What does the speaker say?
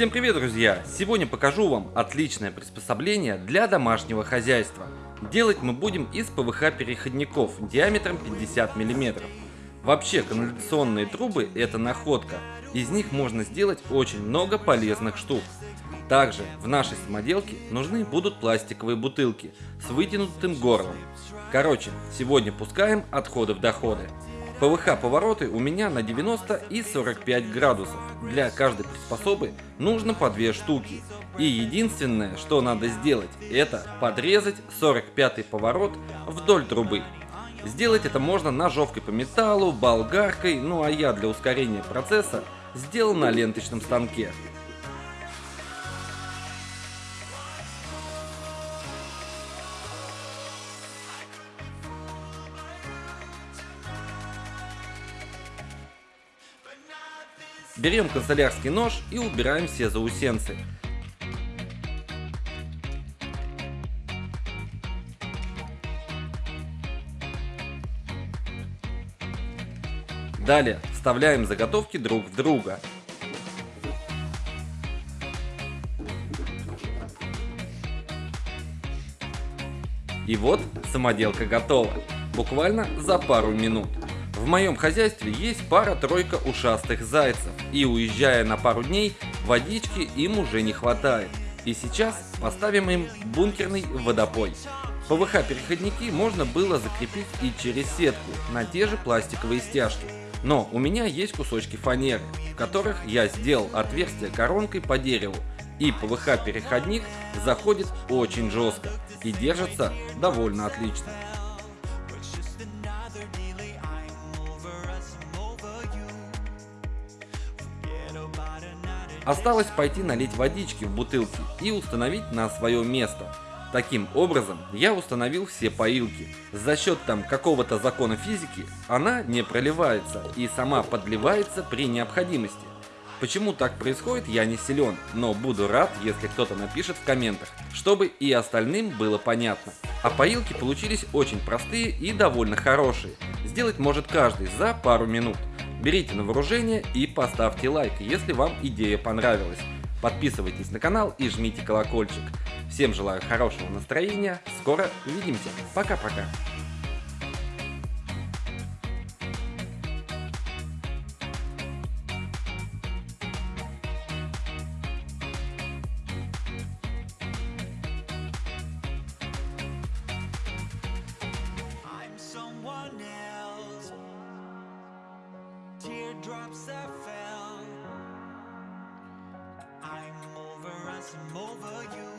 Всем привет, друзья! Сегодня покажу вам отличное приспособление для домашнего хозяйства. Делать мы будем из ПВХ переходников диаметром 50 мм. Вообще канализационные трубы это находка, из них можно сделать очень много полезных штук. Также в нашей самоделке нужны будут пластиковые бутылки с вытянутым горлом. Короче, сегодня пускаем отходы в доходы. ПВХ повороты у меня на 90 и 45 градусов. Для каждой приспособы нужно по две штуки. И единственное, что надо сделать, это подрезать 45 поворот вдоль трубы. Сделать это можно ножовкой по металлу, болгаркой, ну а я для ускорения процесса сделал на ленточном станке. Берем канцелярский нож и убираем все заусенцы. Далее вставляем заготовки друг в друга. И вот самоделка готова, буквально за пару минут. В моем хозяйстве есть пара-тройка ушастых зайцев, и уезжая на пару дней, водички им уже не хватает. И сейчас поставим им бункерный водопой. ПВХ-переходники можно было закрепить и через сетку на те же пластиковые стяжки. Но у меня есть кусочки фанеры, в которых я сделал отверстие коронкой по дереву, и ПВХ-переходник заходит очень жестко и держится довольно отлично. Осталось пойти налить водички в бутылки и установить на свое место. Таким образом, я установил все поилки. За счет там какого-то закона физики она не проливается и сама подливается при необходимости. Почему так происходит, я не силен, но буду рад, если кто-то напишет в комментах, чтобы и остальным было понятно. А поилки получились очень простые и довольно хорошие. Сделать может каждый за пару минут. Берите на вооружение и поставьте лайк, если вам идея понравилась. Подписывайтесь на канал и жмите колокольчик. Всем желаю хорошего настроения, скоро увидимся. Пока-пока. some over you.